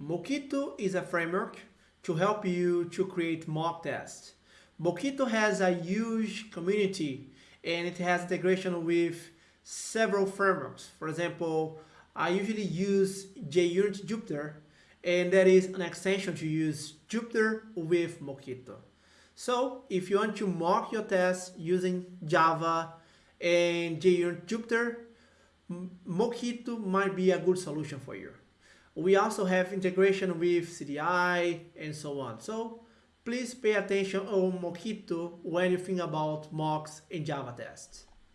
Mockito is a framework to help you to create mock tests. Mockito has a huge community and it has integration with several frameworks. For example, I usually use JUnit Jupiter and that is an extension to use Jupiter with Mockito. So if you want to mock your tests using Java and JUnit Jupiter, Mockito might be a good solution for you. We also have integration with CDI and so on. So please pay attention on Mockito when you think about mocks in Java tests.